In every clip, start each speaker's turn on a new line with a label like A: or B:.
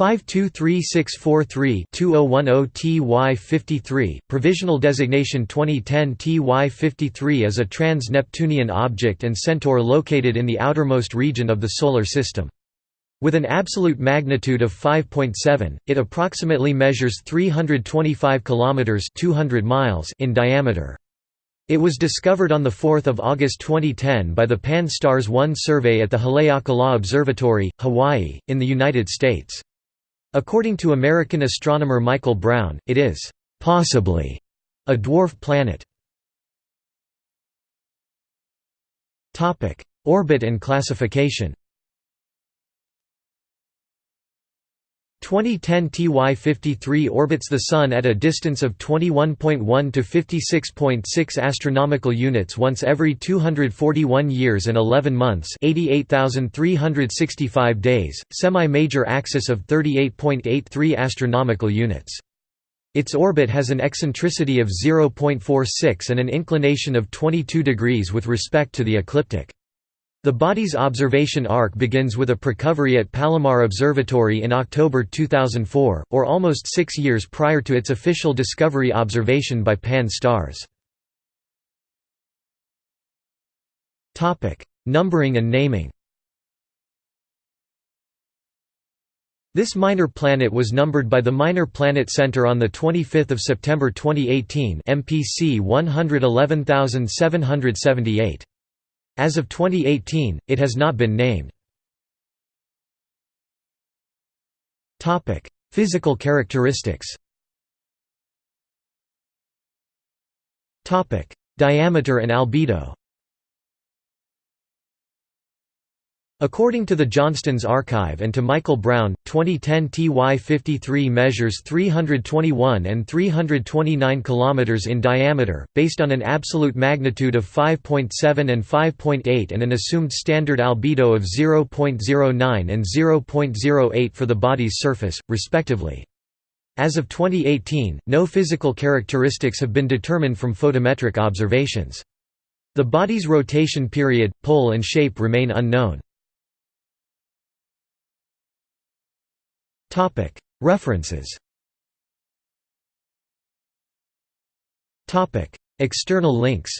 A: 523643-2010-TY53, provisional designation 2010 TY53 is a trans-Neptunian object and centaur located in the outermost region of the Solar System. With an absolute magnitude of 5.7, it approximately measures 325 kilometers (200 miles) in diameter. It was discovered on 4 August 2010 by the Pan-STARRS 1 survey at the Haleakala Observatory, Hawaii, in the United States. According to American astronomer Michael Brown, it is possibly a dwarf planet. Orbit and classification 2010 TY53 orbits the Sun at a distance of 21.1 to 56.6 astronomical units once every 241 years and 11 months 88,365 days, semi-major axis of 38.83 astronomical units. Its orbit has an eccentricity of 0.46 and an inclination of 22 degrees with respect to the ecliptic. The body's observation arc begins with a precovery at Palomar Observatory in October 2004, or almost six years prior to its official discovery observation by Pan-STARRS. Numbering and naming This minor planet was numbered by the Minor Planet Center on 25 September 2018 MPC 111778. As of 2018, it has not been named. Physical characteristics Topic: Diameter and albedo According to the Johnston's archive and to Michael Brown, 2010 TY53 measures 321 and 329 km in diameter, based on an absolute magnitude of 5.7 and 5.8 and an assumed standard albedo of 0.09 and 0.08 for the body's surface, respectively. As of 2018, no physical characteristics have been determined from photometric observations. The body's rotation period, pole and shape remain unknown. References. External links.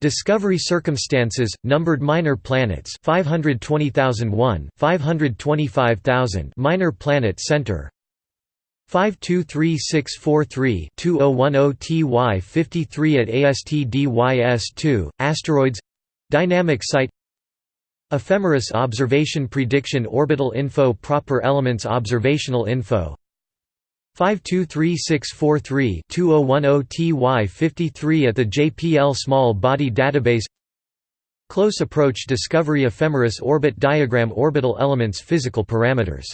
A: Discovery circumstances, numbered minor planets 520001, 525000 Minor Planet Center. 523643-2010 TY53 at ASTDYS2, Asteroids. Dynamic Site Ephemeris Observation Prediction Orbital Info Proper Elements Observational Info. 523643-2010 TY53 at the JPL Small Body Database. Close Approach Discovery Ephemeris Orbit Diagram Orbital Elements Physical Parameters